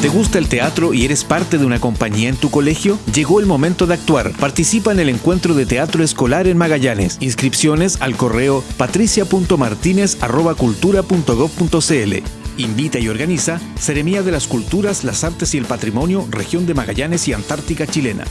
¿Te gusta el teatro y eres parte de una compañía en tu colegio? Llegó el momento de actuar. Participa en el encuentro de teatro escolar en Magallanes. Inscripciones al correo patricia.martinez.cultura.gov.cl. Invita y organiza Seremía de las Culturas, las Artes y el Patrimonio, Región de Magallanes y Antártica Chilena.